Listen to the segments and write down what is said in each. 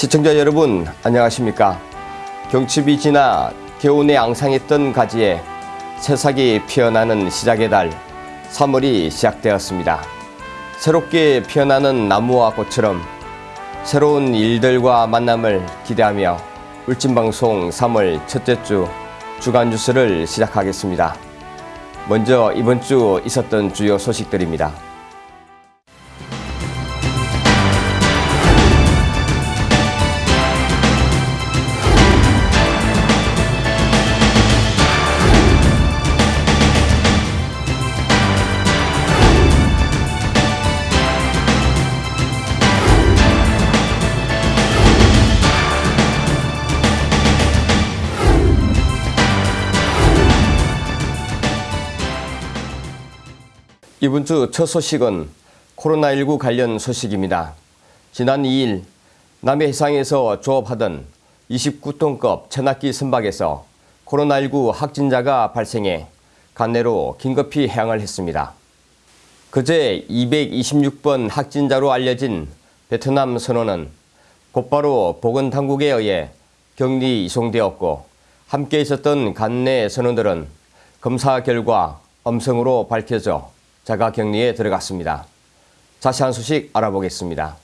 시청자 여러분 안녕하십니까? 경칩이 지나 겨우내 앙상했던 가지에 새싹이 피어나는 시작의 달 3월이 시작되었습니다. 새롭게 피어나는 나무와 꽃처럼 새로운 일들과 만남을 기대하며 울진방송 3월 첫째 주 주간 뉴스를 시작하겠습니다. 먼저 이번 주 있었던 주요 소식들입니다 이번 주 첫 소식은 코로나19 관련 소식입니다. 지난 2일 남해 해상에서 조업하던 29톤급 천학기 선박에서 코로나19 확진자가 발생해 간내로 긴급히 해양을 했습니다. 그제 226번 확진자로 알려진 베트남 선원은 곧바로 보건당국에 의해 격리 이송되었고 함께 있었던 간내 선원들은 검사 결과 음성으로 밝혀져 자가 격리에 들어갔습니다. 자세한 소식 알아보겠습니다.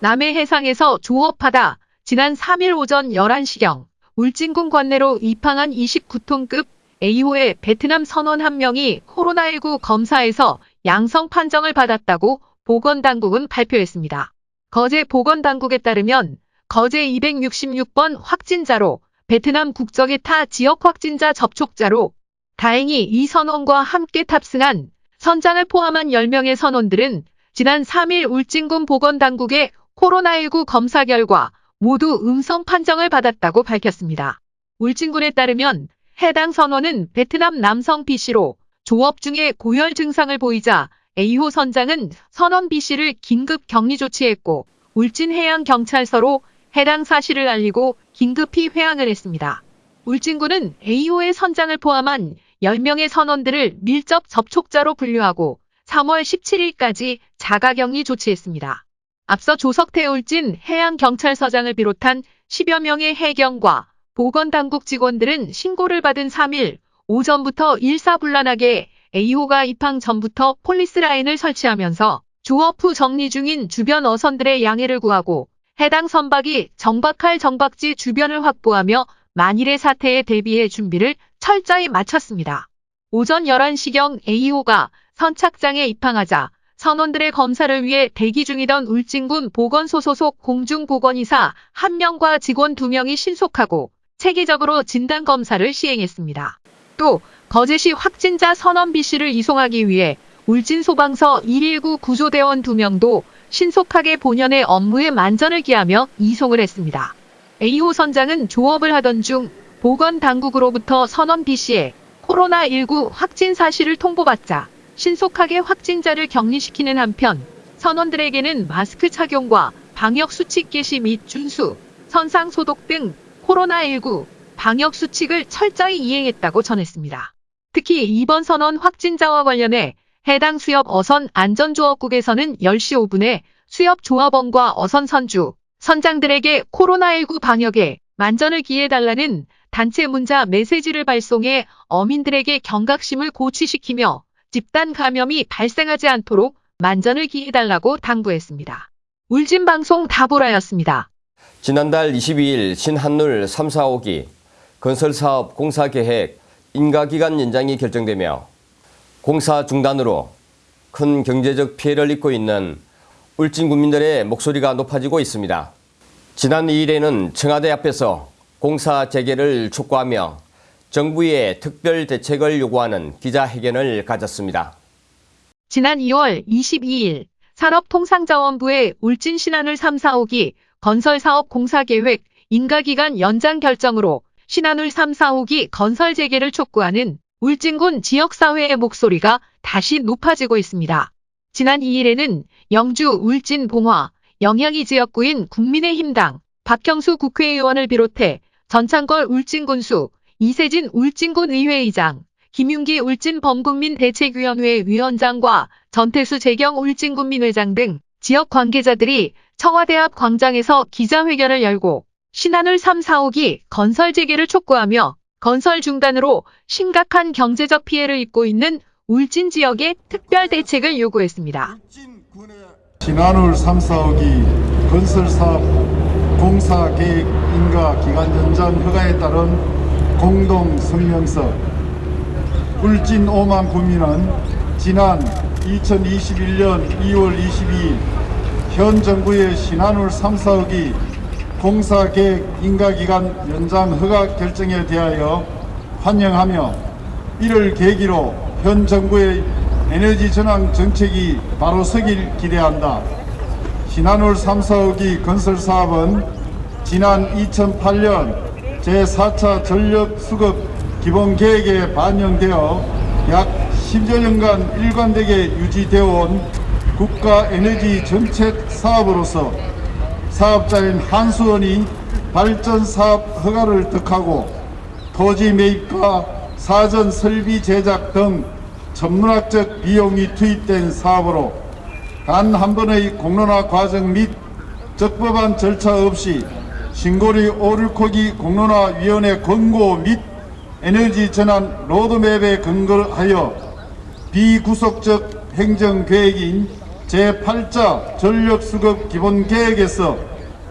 남해 해상에서 조업하다 지난 3일 오전 11시경 울진군 관내로 입항한 29톤급 A호의 베트남 선원 한 명이 코로나19 검사에서 양성 판정을 받았다고 보건당국은 발표했습니다. 거제 보건당국에 따르면 거제 266번 확진자로 베트남 국적의 타 지역 확진자 접촉자로 다행히 이 선원과 함께 탑승한 선장을 포함한 10명의 선원들은 지난 3일 울진군 보건당국의 코로나19 검사 결과 모두 음성 판정을 받았다고 밝혔습니다. 울진군에 따르면 해당 선원은 베트남 남성 B씨로 조업 중에 고열 증상을 보이자 A호 선장은 선원 B씨를 긴급 격리 조치했고 울진해양경찰서로 해당 사실을 알리고 긴급히 회항을 했습니다. 울진군은 A호의 선장을 포함한 10명의 선원들을 밀접 접촉자로 분류하고 3월 17일까지 자가격리 조치했습니다. 앞서 조석태 울진 해양경찰서장을 비롯한 10여 명의 해경과 보건당국 직원들은 신고를 받은 3일 오전부터 일사불란하게 A호가 입항 전부터 폴리스 라인을 설치하면서 조업 후 정리 중인 주변 어선들의 양해를 구하고 해당 선박이 정박할 정박지 주변을 확보하며 만일의 사태에 대비해 준비를 철저히 마쳤습니다. 오전 11시경 A호가 선착장에 입항하자 선원들의 검사를 위해 대기 중이던 울진군 보건소 소속 공중보건이사 1명과 직원 2명이 신속하고 체계적으로 진단검사를 시행했습니다. 또 거제시 확진자 선원 B씨를 이송하기 위해 울진소방서 119 구조대원 2명도 신속하게 본연의 업무에 만전을 기하며 이송을 했습니다. A호 선장은 조업을 하던 중 보건당국으로부터 선원 B씨의 코로나19 확진 사실을 통보받자 신속하게 확진자를 격리시키는 한편 선원들에게는 마스크 착용과 방역수칙 개시 및 준수, 선상 소독 등 코로나19 방역수칙을 철저히 이행했다고 전했습니다. 특히 이번 선원 확진자와 관련해 해당 수협 어선 안전조업국에서는 10시 5분에 수협 조합원과 어선 선주, 선장들에게 코로나19 방역에 만전을 기해달라는 단체 문자 메시지를 발송해 어민들에게 경각심을 고취시키며 집단 감염이 발생하지 않도록 만전을 기해달라고 당부했습니다. 울진방송 다보라였습니다. 지난달 22일 신한울 3, 4호기 건설사업 공사계획 인가기간 연장이 결정되며 공사 중단으로 큰 경제적 피해를 입고 있는 울진 국민들의 목소리가 높아지고 있습니다. 지난 2일에는 청와대 앞에서 공사 재개를 촉구하며 정부의 특별 대책을 요구하는 기자회견을 가졌습니다. 지난 2월 22일 산업통상자원부의 울진 신한울 3, 4호기 건설사업 공사계획 인가기간 연장 결정으로 신한울 3, 4호기 건설 재개를 촉구하는 울진군 지역사회의 목소리가 다시 높아지고 있습니다. 지난 2일에는 영주 울진 봉화 영향이 지역구인 국민의힘당 박형수 국회의원을 비롯해 전창걸 울진군수 이세진 울진군 의회의장 김윤기 울진 범국민 대책위원회 위원장과 전태수 재경 울진군민회장 등 지역 관계자들이 청와대 앞 광장에서 기자회견을 열고 신한울 3, 4호기 건설 재개를 촉구하며 건설 중단으로 심각한 경제적 피해를 입고 있는 울진 지역의 특별 대책을 요구했습니다. 신한울 3, 4호기 건설 사업 공사 계획 인가 기간 연장 허가에 따른 공동 성명서 울진 5만 구민은 지난 2021년 2월 22일 현 정부의 신한울 3, 4호기 공사 계획 인가 기간 연장 허가 결정에 대하여 환영하며 이를 계기로 현 정부의 에너지 전환 정책이 바로 서길 기대한다. 신한울 3, 4호기 건설 사업은 지난 2008년 제4차 전력 수급 기본 계획에 반영되어 약 10여 년간 일관되게 유지되어 온 국가 에너지 정책 사업으로서 사업자인 한수원이 발전 사업 허가를 득하고 토지 매입과 사전 설비 제작 등 천문학적 비용이 투입된 사업으로 단 한 번의 공론화 과정 및 적법한 절차 없이 신고리 오류코기 공론화위원회 권고 및 에너지 전환 로드맵에 근거하여 비구속적 행정계획인 제8자 전력수급 기본계획에서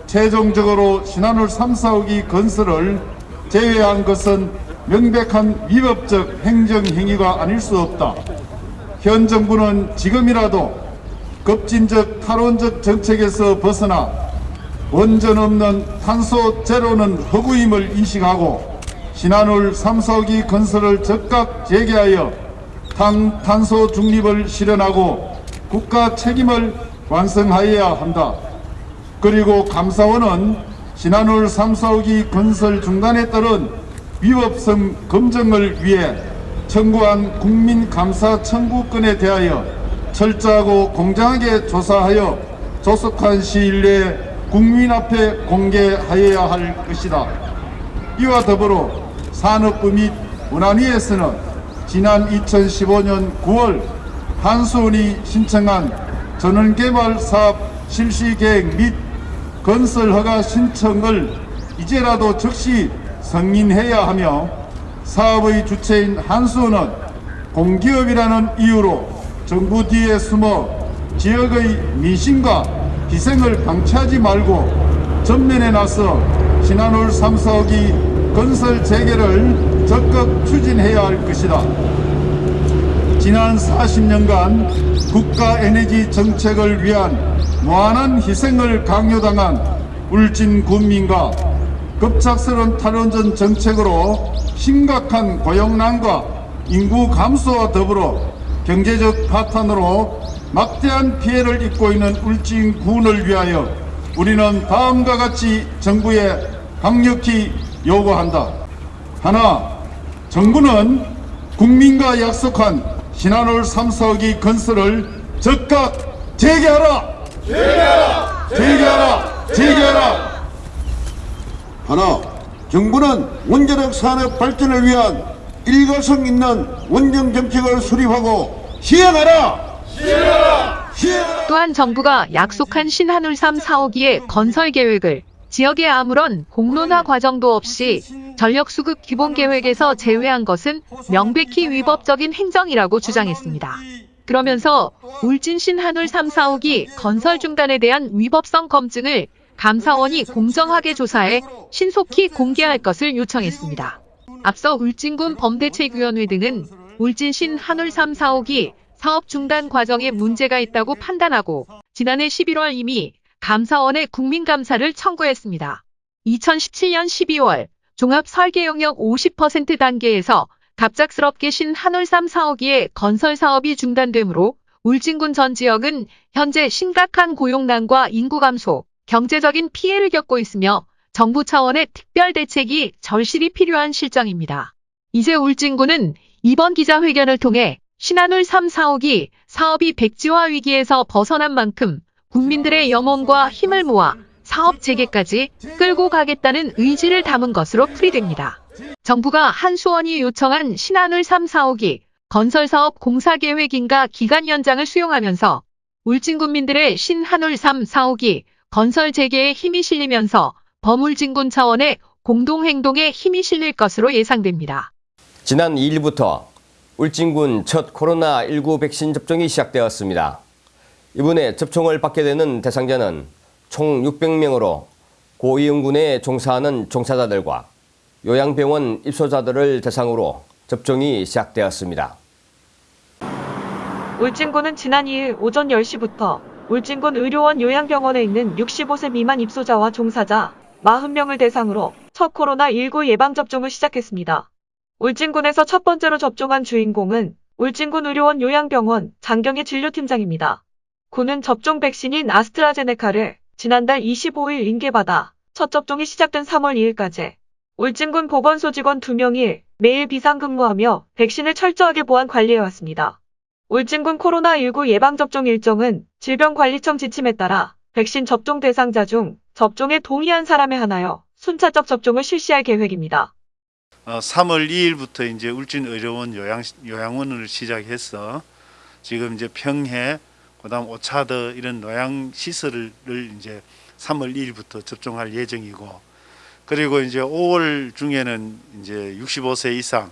최종적으로 신한울 3, 4호기 건설을 제외한 것은 명백한 위법적 행정행위가 아닐 수 없다. 현 정부는 지금이라도 급진적 탈원적 정책에서 벗어나 원전 없는 탄소 제로는 허구임을 인식하고 신한울 3, 4호기 건설을 즉각 재개하여 당, 탄소 중립을 실현하고 국가 책임을 완성하여야 한다. 그리고 감사원은 신한울 3, 4호기 건설 중단에 따른 위법성 검증을 위해 청구한 국민감사 청구권에 대하여 철저하고 공정하게 조사하여 조속한 시일 내에 국민 앞에 공개하여야 할 것이다. 이와 더불어 산업부 및 문화위에서는 지난 2015년 9월 한수원이 신청한 전원개발 사업 실시 계획 및 건설 허가 신청을 이제라도 즉시 승인해야 하며 사업의 주체인 한수원은 공기업이라는 이유로 정부 뒤에 숨어 지역의 민심과 희생을 방치하지 말고 전면에 나서 신한울 3, 4호기 건설 재개를 적극 추진해야 할 것이다. 지난 40년간 국가 에너지 정책을 위한 무한한 희생을 강요당한 울진 군민과 급작스러운 탈원전 정책으로 심각한 고용난과 인구 감소와 더불어 경제적 파탄으로 막대한 피해를 입고 있는 울진 군을 위하여 우리는 다음과 같이 정부에 강력히 요구한다. 하나, 정부는 국민과 약속한 신한울 3, 4호기 건설을 즉각 재개하라! 재개하라! 재개하라! 재개하라! 하나, 정부는 원자력 산업 발전을 위한 일가성 있는 원정 정책을 수립하고 시행하라! 시행하라! 시행하라! 또한 정부가 약속한 신한울 3, 4호기의 건설 계획을 지역에 아무런 공론화 과정도 없이 전력 수급 기본 계획에서 제외한 것은 명백히 위법적인 행정이라고 주장했습니다. 그러면서 울진 신한울 3, 4호기 건설 중단에 대한 위법성 검증을 감사원이 공정하게 조사해 신속히 공개할 것을 요청했습니다. 앞서 울진군 범대책위원회 등은 울진 신 한울 3, 4호기 사업 중단 과정에 문제가 있다고 판단하고 지난해 11월 이미 감사원에 국민감사를 청구했습니다. 2017년 12월 종합 설계 영역 50% 단계에서 갑작스럽게 신 한울 3, 4호기의 건설 사업이 중단되므로 울진군 전 지역은 현재 심각한 고용난과 인구 감소, 경제적인 피해를 겪고 있으며 정부 차원의 특별 대책이 절실히 필요한 실정입니다. 이제 울진군은 이번 기자회견을 통해 신한울 3, 4호기 사업이 백지화 위기에서 벗어난 만큼 국민들의 영혼과 힘을 모아 사업 재개까지 끌고 가겠다는 의지를 담은 것으로 풀이됩니다. 정부가 한수원이 요청한 신한울 3, 4호기 건설사업 공사계획인가 기간 연장을 수용하면서 울진군민들의 신한울 3, 4호기 건설 재개에 힘이 실리면서 범울진군 차원의 공동행동에 힘이 실릴 것으로 예상됩니다. 지난 2일부터 울진군 첫 코로나19 백신 접종이 시작되었습니다. 이번에 접종을 받게 되는 대상자는 총 600명으로 고위험군에 종사하는 종사자들과 요양병원 입소자들을 대상으로 접종이 시작되었습니다. 울진군은 지난 2일 오전 10시부터 울진군 의료원 요양병원에 있는 65세 미만 입소자와 종사자 40명을 대상으로 첫 코로나19 예방접종을 시작했습니다. 울진군에서 첫 번째로 접종한 주인공은 울진군 의료원 요양병원 장경희 진료팀장입니다. 군은 접종 백신인 아스트라제네카를 지난달 25일 인계받아 첫 접종이 시작된 3월 2일까지 울진군 보건소 직원 2명이 매일 비상근무하며 백신을 철저하게 보안 관리해왔습니다. 울진군 코로나19 예방접종 일정은 질병관리청 지침에 따라 백신 접종 대상자 중 접종에 동의한 사람에 한하여 순차적 접종을 실시할 계획입니다. 어, 3월 2일부터 이제 울진의료원 요양 요양원을 시작해서 지금 이제 평해 그 다음 오차드 이런 요양 시설을 이제 3월 2일부터 접종할 예정이고 그리고 이제 5월 중에는 이제 65세 이상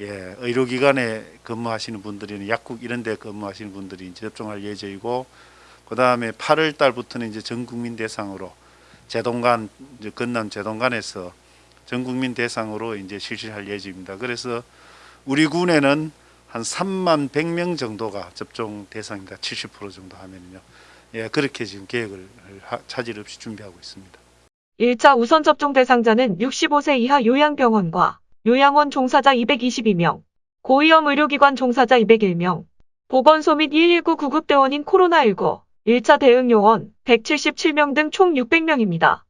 예, 의료기관에 근무하시는 분들이나 약국 이런 데 근무하시는 분들이 이제 접종할 예정이고 그 다음에 8월 달부터는 이제 전 국민 대상으로 제동간 건남 제동간에서 전 국민 대상으로 이제 실시할 예정입니다. 그래서 우리 군에는 한 3만 100명 정도가 접종 대상입니다. 70% 정도 하면요. 예, 그렇게 지금 계획을 하- 차질 없이 준비하고 있습니다. 1차 우선 접종 대상자는 65세 이하 요양병원과 요양원 종사자 222명, 고위험 의료기관 종사자 201명, 보건소 및 119 구급대원인 코로나19, 1차 대응 요원 177명 등 총 600명입니다.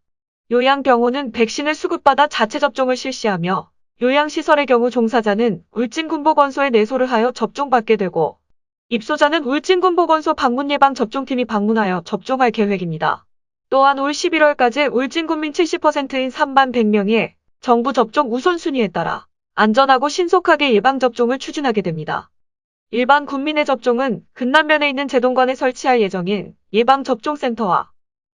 요양병원은 백신을 수급받아 자체 접종을 실시하며 요양시설의 경우 종사자는 울진군보건소에 내소를 하여 접종받게 되고 입소자는 울진군보건소 방문예방접종팀이 방문하여 접종할 계획입니다. 또한 올 11월까지 울진군민 70%인 3만 100명의 정부 접종 우선순위에 따라 안전하고 신속하게 예방접종을 추진하게 됩니다. 일반 국민의 접종은 근남면에 있는 제동관에 설치할 예정인 예방접종센터와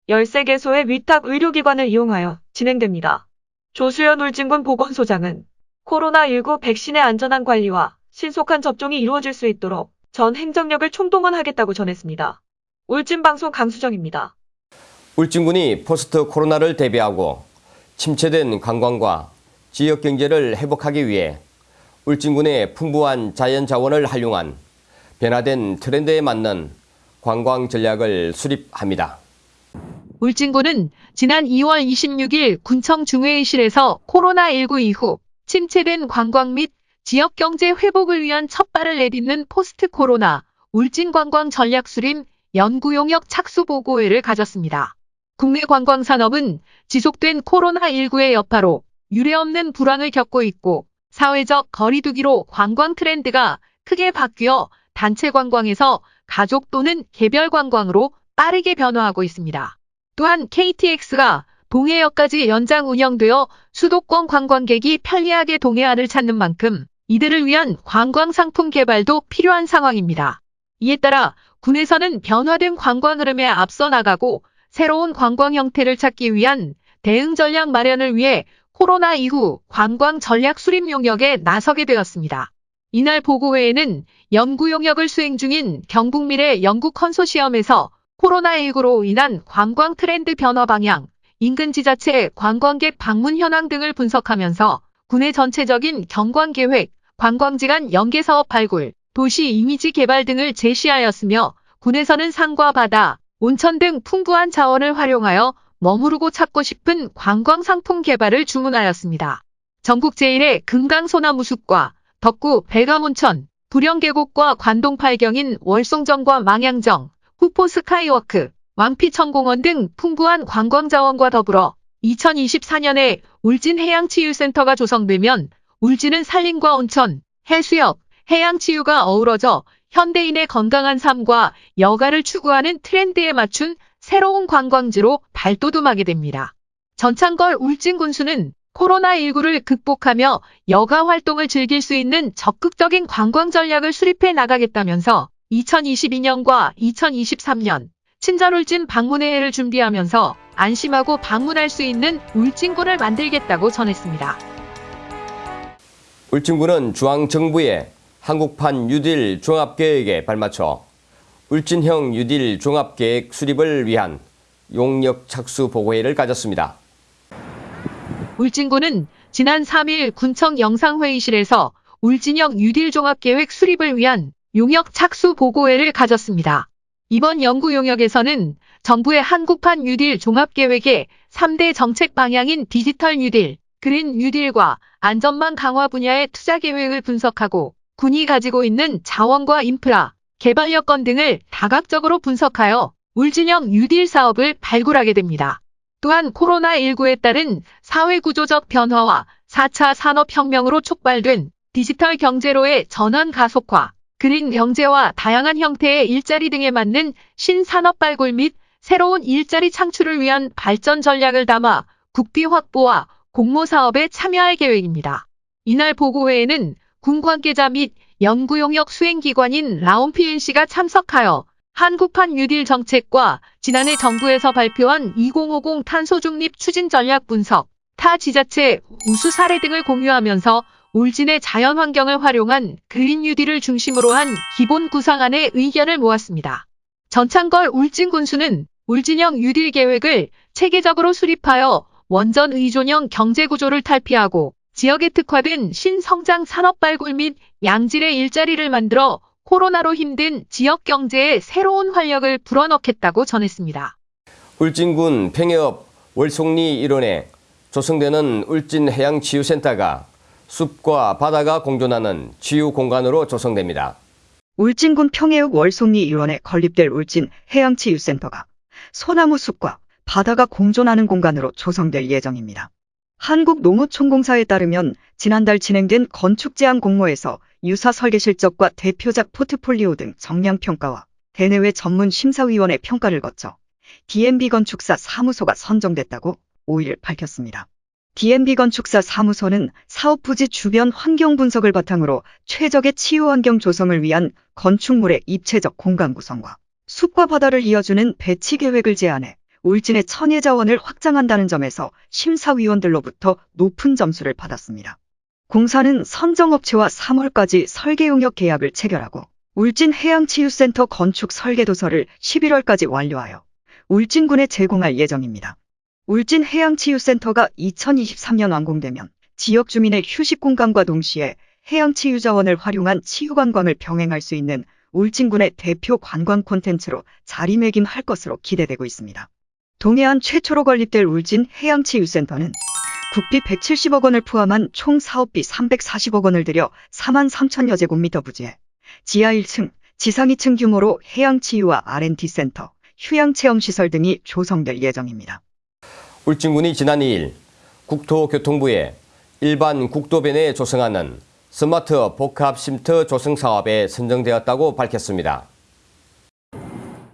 13개소의 위탁 의료기관을 이용하여 진행됩니다. 조수연 울진군 보건소장은 코로나19 백신의 안전한 관리와 신속한 접종이 이루어질 수 있도록 전 행정력을 총동원하겠다고 전했습니다. 울진방송 강수정입니다. 울진군이 포스트 코로나를 대비하고 침체된 관광과 지역 경제를 회복하기 위해 울진군의 풍부한 자연 자원을 활용한 변화된 트렌드에 맞는 관광 전략을 수립합니다. 울진군은 지난 2월 26일 군청 중회의실에서 코로나19 이후 침체된 관광 및 지역 경제 회복을 위한 첫발을 내딛는 포스트 코로나 울진 관광 전략 수립 연구 용역 착수 보고회를 가졌습니다. 국내 관광 산업은 지속된 코로나19의 여파로 유례없는 불황을 겪고 있고 사회적 거리두기로 관광 트렌드가 크게 바뀌어 단체 관광에서 가족 또는 개별 관광으로 빠르게 변화하고 있습니다. 또한 KTX가 동해역까지 연장 운영되어 수도권 관광객이 편리하게 동해안을 찾는 만큼 이들을 위한 관광 상품 개발도 필요한 상황입니다. 이에 따라 군에서는 변화된 관광 흐름에 앞서 나가고 새로운 관광 형태를 찾기 위한 대응 전략 마련을 위해 코로나 이후 관광 전략 수립 용역에 나서게 되었습니다. 이날 보고회에는 연구 용역을 수행 중인 경북미래 연구 컨소시엄에서 코로나19로 인한 관광 트렌드 변화 방향, 인근 지자체 관광객 방문 현황 등을 분석하면서 군의 전체적인 경관 계획, 관광지간 연계 사업 발굴, 도시 이미지 개발 등을 제시하였으며 군에서는 산과 바다, 온천 등 풍부한 자원을 활용하여 머무르고 찾고 싶은 관광 상품 개발을 주문하였습니다. 전국 제1의 금강소나무 숲과 덕구 백암온천, 부령계곡과 관동팔경인 월송정과 망양정, 후포 스카이워크, 왕피천공원 등 풍부한 관광자원과 더불어 2024년에 울진 해양치유센터가 조성되면 울진은 산림과 온천, 해수욕, 해양치유가 어우러져 현대인의 건강한 삶과 여가를 추구하는 트렌드에 맞춘 새로운 관광지로 발돋움하게 됩니다. 전창걸 울진 군수는 코로나19를 극복하며 여가 활동을 즐길 수 있는 적극적인 관광 전략을 수립해 나가겠다면서 2022년과 2023년 친절 울진 방문회를 준비하면서 안심하고 방문할 수 있는 울진군을 만들겠다고 전했습니다. 울진군은 중앙정부의 한국판 뉴딜 종합계획에 발맞춰 울진형 뉴딜 종합계획 수립을 위한 용역 착수 보고회를 가졌습니다. 울진군은 지난 3일 군청 영상회의실에서 울진형 뉴딜 종합계획 수립을 위한 용역 착수 보고회를 가졌습니다. 이번 연구 용역에서는 정부의 한국판 뉴딜 종합계획의 3대 정책 방향인 디지털 뉴딜, 그린 뉴딜과 안전망 강화 분야의 투자 계획을 분석하고 군이 가지고 있는 자원과 인프라, 개발 여건 등을 다각적으로 분석하여 울진형 뉴딜 사업을 발굴하게 됩니다. 또한 코로나19에 따른 사회구조적 변화와 4차 산업혁명으로 촉발된 디지털 경제로의 전환 가속화, 그린 경제와 다양한 형태의 일자리 등에 맞는 신산업 발굴 및 새로운 일자리 창출을 위한 발전 전략을 담아 국비 확보와 공모 사업에 참여할 계획입니다. 이날 보고회에는 군 관계자 및 연구용역 수행기관인 라온PNC가 참석하여 한국판 뉴딜 정책과 지난해 정부에서 발표한 2050 탄소 중립 추진 전략 분석, 타 지자체 우수 사례 등을 공유하면서 울진의 자연 환경을 활용한 그린 뉴딜을 중심으로 한 기본 구상안의 의견을 모았습니다. 전창걸 울진 군수는 울진형 뉴딜 계획을 체계적으로 수립하여 원전 의존형 경제 구조를 탈피하고 지역에 특화된 신성장 산업 발굴 및 양질의 일자리를 만들어 코로나로 힘든 지역 경제에 새로운 활력을 불어넣겠다고 전했습니다. 울진군 평해읍 월송리 일원에 조성되는 울진해양치유센터가 숲과 바다가 공존하는 치유 공간으로 조성됩니다. 울진군 평해읍 월송리 일원에 건립될 울진 해양치유센터가 소나무 숲과 바다가 공존하는 공간으로 조성될 예정입니다. 한국농어촌공사에 따르면 지난달 진행된 건축제한 공모에서 유사 설계 실적과 대표작 포트폴리오 등 정량평가와 대내외 전문 심사위원회 평가를 거쳐 DMB 건축사 사무소가 선정됐다고 5일 밝혔습니다. DMB 건축사 사무소는 사업 부지 주변 환경 분석을 바탕으로 최적의 치유 환경 조성을 위한 건축물의 입체적 공간 구성과 숲과 바다를 이어주는 배치 계획을 제안해 울진의 천혜 자원을 확장한다는 점에서 심사위원들로부터 높은 점수를 받았습니다. 공사는 선정업체와 3월까지 설계 용역 계약을 체결하고 울진 해양치유센터 건축 설계 도서를 11월까지 완료하여 울진군에 제공할 예정입니다. 울진 해양치유센터가 2023년 완공되면 지역 주민의 휴식 공간과 동시에 해양치유 자원을 활용한 치유 관광을 병행할 수 있는 울진군의 대표 관광 콘텐츠로 자리매김할 것으로 기대되고 있습니다. 동해안 최초로 건립될 울진 해양치유센터는 국비 170억 원을 포함한 총 사업비 340억 원을 들여 4만 3천여 제곱미터 부지에 지하 1층, 지상 2층 규모로 해양치유와 R&D 센터, 휴양체험시설 등이 조성될 예정입니다. 울진군이 지난 2일 국토교통부에 일반 국도변 에 조성하는 스마트 복합 쉼터 조성 사업에 선정되었다고 밝혔습니다.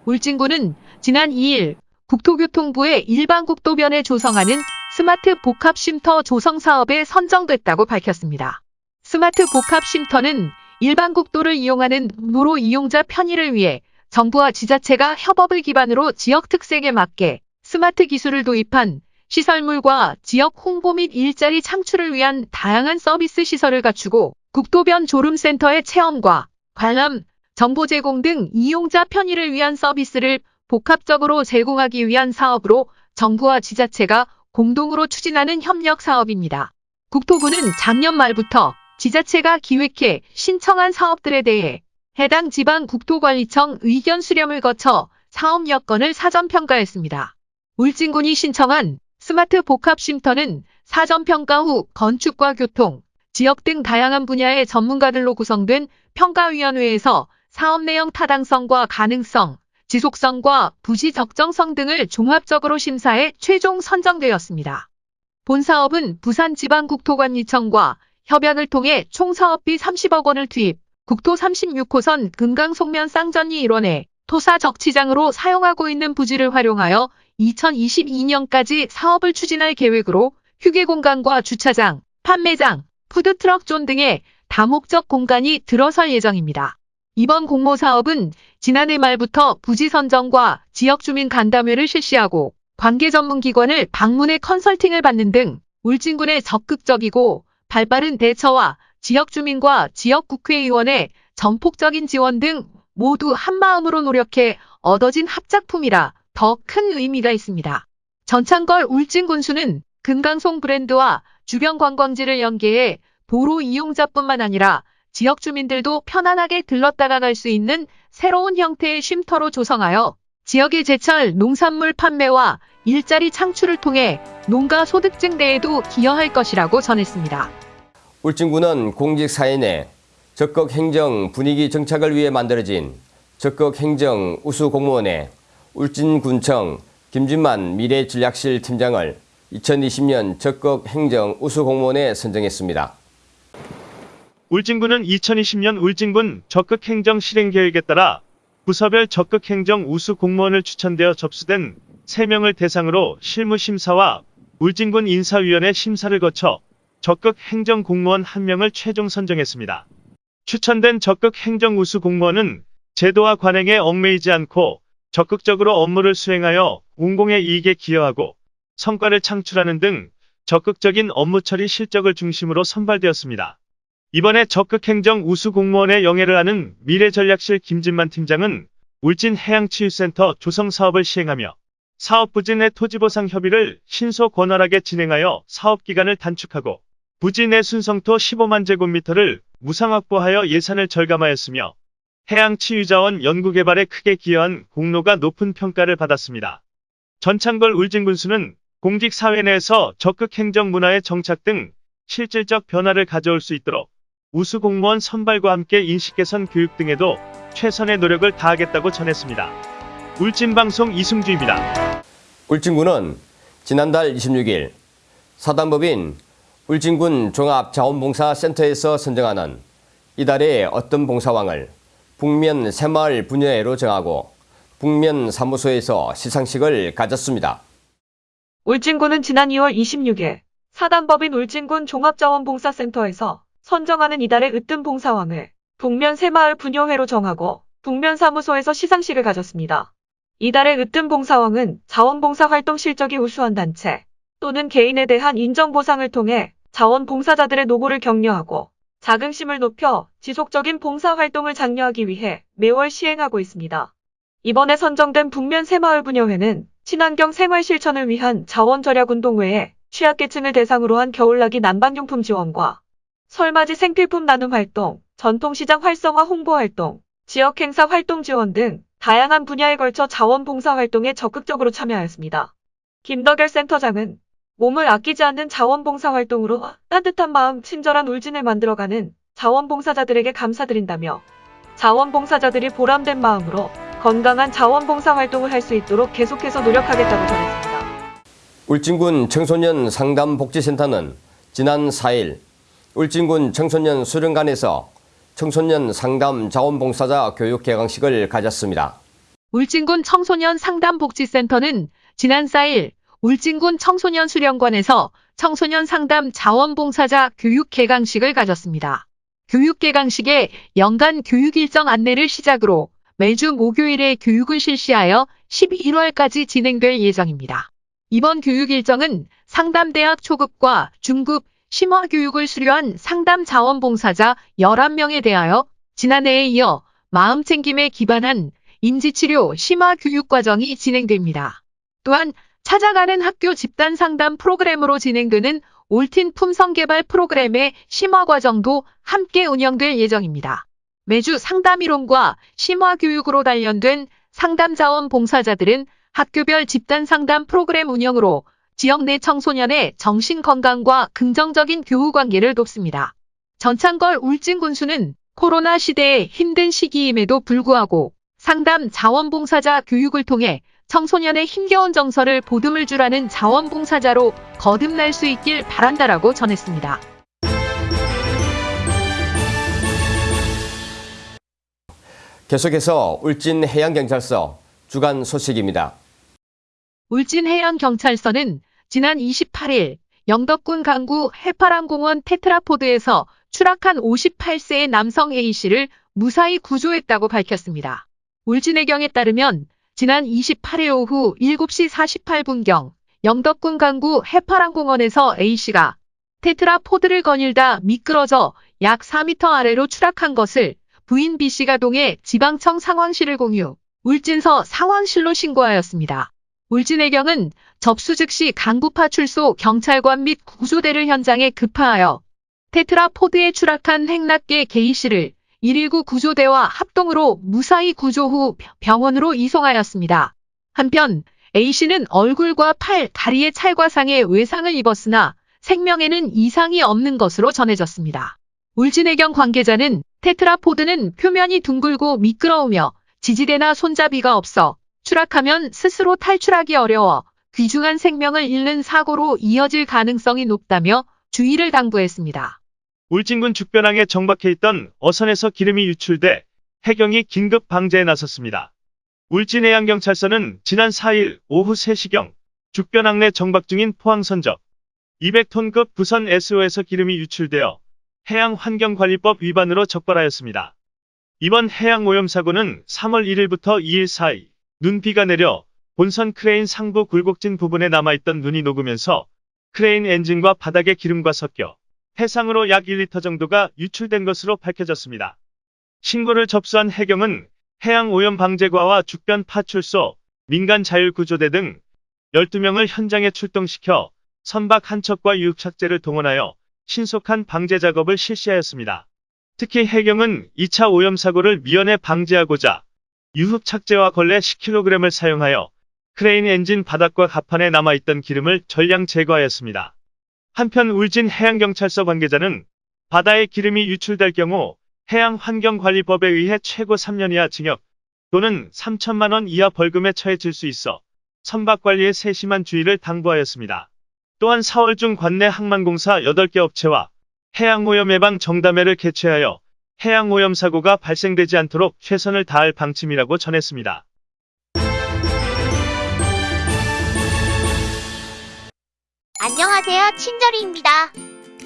울진군은 지난 2일 국토교통부의 일반 국도변에 조성하는 스마트 복합 쉼터 조성 사업에 선정됐다고 밝혔습니다. 스마트 복합 쉼터는 일반 국도를 이용하는 도로 이용자 편의를 위해 정부와 지자체가 협업을 기반으로 지역 특색에 맞게 스마트 기술을 도입한 시설물과 지역 홍보 및 일자리 창출을 위한 다양한 서비스 시설을 갖추고 국도변 졸음센터의 체험과 관람, 정보 제공 등 이용자 편의를 위한 서비스를 복합적으로 제공하기 위한 사업으로 정부와 지자체가 공동으로 추진하는 협력 사업입니다. 국토부는 작년 말부터 지자체가 기획해 신청한 사업들에 대해 해당 지방 국토관리청 의견 수렴을 거쳐 사업 여건을 사전 평가했습니다. 울진군이 신청한 스마트 복합 쉼터는 사전 평가 후 건축과 교통, 지역 등 다양한 분야의 전문가들로 구성된 평가위원회에서 사업 내용 타당성과 가능성, 지속성과 부지 적정성 등을 종합적으로 심사해 최종 선정되었습니다. 본 사업은 부산지방국토관리청과 협약을 통해 총 사업비 30억 원을 투입, 국토 36호선 금강송면 쌍전리 일원에 토사 적치장으로 사용하고 있는 부지를 활용하여 2022년까지 사업을 추진할 계획으로 휴게 공간과 주차장, 판매장, 푸드트럭 존 등의 다목적 공간이 들어설 예정입니다. 이번 공모 사업은 지난해 말부터 부지 선정과 지역 주민 간담회를 실시하고 관계 전문 기관을 방문해 컨설팅을 받는 등 울진군의 적극적이고 발빠른 대처와 지역 주민과 지역 국회의원의 전폭적인 지원 등 모두 한마음으로 노력해 얻어진 합작품이라 더 큰 의미가 있습니다. 전창걸 울진군수는 금강송 브랜드와 주변 관광지를 연계해 도로 이용자뿐만 아니라 지역 주민들도 편안하게 들렀다가 갈 수 있는 새로운 형태의 쉼터로 조성하여 지역의 제철 농산물 판매와 일자리 창출을 통해 농가 소득 증대에도 기여할 것이라고 전했습니다. 울진군은 공직 사회 내 적극 행정 분위기 정착을 위해 만들어진 적극 행정 우수 공무원에 울진군청 김진만 미래전략실 팀장을 2020년 적극 행정 우수 공무원에 선정했습니다. 울진군은 2020년 울진군 적극행정 실행 계획에 따라 부서별 적극행정 우수 공무원을 추천되어 접수된 3명을 대상으로 실무심사와 울진군 인사위원회 심사를 거쳐 적극행정 공무원 1명을 최종 선정했습니다. 추천된 적극행정 우수 공무원은 제도와 관행에 얽매이지 않고 적극적으로 업무를 수행하여 공공의 이익에 기여하고 성과를 창출하는 등 적극적인 업무 처리 실적을 중심으로 선발되었습니다. 이번에 적극행정 우수 공무원의 영예를 아는 미래전략실 김진만 팀장은 울진 해양치유센터 조성 사업을 시행하며 사업 내 토지보상 협의를 신속 원활하게 진행하여 사업 기간을 단축하고 내 순성토 15만 제곱미터를 무상 확보하여 예산을 절감하였으며 해양치유자원 연구개발에 크게 기여한 공로가 높은 평가를 받았습니다. 전창걸 울진군수는 공직사회 내에서 적극행정 문화의 정착 등 실질적 변화를 가져올 수 있도록 우수 공무원 선발과 함께 인식 개선 교육 등에도 최선의 노력을 다하겠다고 전했습니다. 울진방송 이승주입니다. 울진군은 지난달 26일 사단법인 울진군 종합자원봉사센터에서 선정하는 이달의 어떤 봉사왕을 북면 새마을 분야회로 정하고 북면 사무소에서 시상식을 가졌습니다. 울진군은 지난 2월 26일 사단법인 울진군 종합자원봉사센터에서 선정하는 이달의 으뜸 봉사왕을 북면 새마을 분여회로 정하고 북면 사무소에서 시상식을 가졌습니다. 이달의 으뜸 봉사왕은 자원봉사 활동 실적이 우수한 단체 또는 개인에 대한 인정 보상을 통해 자원봉사자들의 노고를 격려하고 자긍심을 높여 지속적인 봉사 활동을 장려하기 위해 매월 시행하고 있습니다. 이번에 선정된 북면 새마을 분여회는 친환경 생활 실천을 위한 자원 절약 운동 외에 취약계층을 대상으로 한 겨울나기 난방용품 지원과 설맞이 생필품 나눔 활동, 전통시장 활성화 홍보 활동, 지역 행사 활동 지원 등 다양한 분야에 걸쳐 자원봉사 활동에 적극적으로 참여하였습니다. 김덕열 센터장은 몸을 아끼지 않는 자원봉사 활동으로 따뜻한 마음, 친절한 울진을 만들어가는 자원봉사자들에게 감사드린다며 자원봉사자들이 보람된 마음으로 건강한 자원봉사 활동을 할 수 있도록 계속해서 노력하겠다고 전했습니다. 울진군 청소년 상담복지센터는 지난 4일 울진군 청소년 수련관에서 청소년 상담 자원봉사자 교육 개강식을 가졌습니다. 울진군 청소년 상담복지센터는 지난 4일 울진군 청소년 수련관에서 청소년 상담 자원봉사자 교육 개강식을 가졌습니다. 교육 개강식에 연간 교육 일정 안내를 시작으로 매주 목요일에 교육을 실시하여 11월까지 진행될 예정입니다. 이번 교육 일정은 상담대학 초급과 중급 심화 교육을 수료한 상담 자원봉사자 11명에 대하여 지난해에 이어 마음챙김에 기반한 인지치료 심화 교육 과정이 진행됩니다. 또한 찾아가는 학교 집단 상담 프로그램으로 진행되는 올틴 품성 개발 프로그램의 심화 과정도 함께 운영될 예정입니다. 매주 상담 이론과 심화 교육으로 단련된 상담 자원 봉사자들은 학교별 집단 상담 프로그램 운영으로 지역 내 청소년의 정신 건강과 긍정적인 교우 관계를 돕습니다. 전창걸 울진군수는 코로나 시대의 힘든 시기임에도 불구하고 상담 자원봉사자 교육을 통해 청소년의 힘겨운 정서를 보듬을 줄 아는 자원봉사자로 거듭날 수 있길 바란다라고 전했습니다. 계속해서 울진 해양경찰서 주간 소식입니다. 울진해양경찰서는 지난 28일 영덕군 강구 해파람공원 테트라포드에서 추락한 58세의 남성 A씨를 무사히 구조했다고 밝혔습니다. 울진해경에 따르면 지난 28일 오후 7시 48분경 영덕군 강구 해파랑공원에서 A씨가 테트라포드를 거닐다 미끄러져 약 4m 아래로 추락한 것을 부인 B씨가 동해 지방청 상황실을 공유, 울진서 상황실로 신고하였습니다. 울진해경은 접수 즉시 강구파 출소 경찰관 및 구조대를 현장에 급파하여 테트라 포드에 추락한 행락계 K씨를 119 구조대와 합동으로 무사히 구조 후 병원으로 이송하였습니다. 한편 A씨는 얼굴과 팔, 다리에 찰과 상의 외상을 입었으나 생명에는 이상이 없는 것으로 전해졌습니다. 울진해경 관계자는 테트라포드는 표면이 둥글고 미끄러우며 지지대나 손잡이가 없어 추락하면 스스로 탈출하기 어려워 귀중한 생명을 잃는 사고로 이어질 가능성이 높다며 주의를 당부했습니다. 울진군 죽변항에 정박해 있던 어선에서 기름이 유출돼 해경이 긴급 방제에 나섰습니다. 울진해양경찰서는 지난 4일 오후 3시경 죽변항 내 정박 중인 포항선적 200톤급 부선 S호에서 기름이 유출되어 해양환경관리법 위반으로 적발하였습니다. 이번 해양오염 사고는 3월 1일부터 2일 사이 눈비가 내려 본선 크레인 상부 굴곡진 부분에 남아있던 눈이 녹으면서 크레인 엔진과 바닥의 기름과 섞여 해상으로 약 1리터 정도가 유출된 것으로 밝혀졌습니다. 신고를 접수한 해경은 해양오염방제과와 죽변 파출소, 민간자율구조대 등 12명을 현장에 출동시켜 선박 한 척과 유흡착제를 동원하여 신속한 방제 작업을 실시하였습니다. 특히 해경은 2차 오염 사고를 미연에 방지하고자 유흡착제와 걸레 10kg을 사용하여 크레인 엔진 바닥과 갑판에 남아있던 기름을 전량 제거하였습니다. 한편 울진 해양경찰서 관계자는 바다에 기름이 유출될 경우 해양환경관리법에 의해 최고 3년 이하 징역 또는 3천만 원 이하 벌금에 처해질 수 있어 선박관리에 세심한 주의를 당부하였습니다. 또한 4월 중 관내 항만공사 8개 업체와 해양오염 예방 정담회를 개최하여 해양 오염 사고가 발생되지 않도록 최선을 다할 방침이라고 전했습니다. 안녕하세요. 친절이입니다.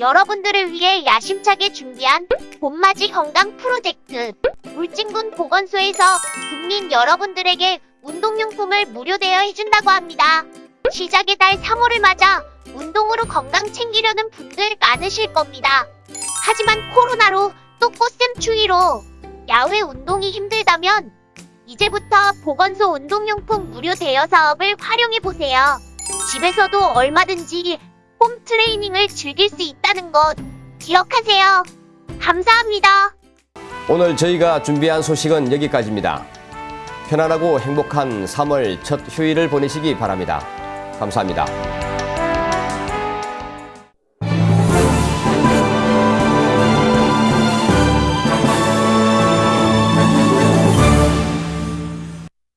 여러분들을 위해 야심차게 준비한 봄맞이 건강 프로젝트 울진군 보건소에서 국민 여러분들에게 운동용품을 무료 대여해준다고 합니다. 시작의 달 3월을 맞아 운동으로 건강 챙기려는 분들 많으실 겁니다. 하지만 코로나로 또 꽃샘 추위로 야외 운동이 힘들다면 이제부터 보건소 운동용품 무료 대여 사업을 활용해보세요. 집에서도 얼마든지 홈 트레이닝을 즐길 수 있다는 것 기억하세요. 감사합니다. 오늘 저희가 준비한 소식은 여기까지입니다. 편안하고 행복한 3월 첫 휴일을 보내시기 바랍니다. 감사합니다.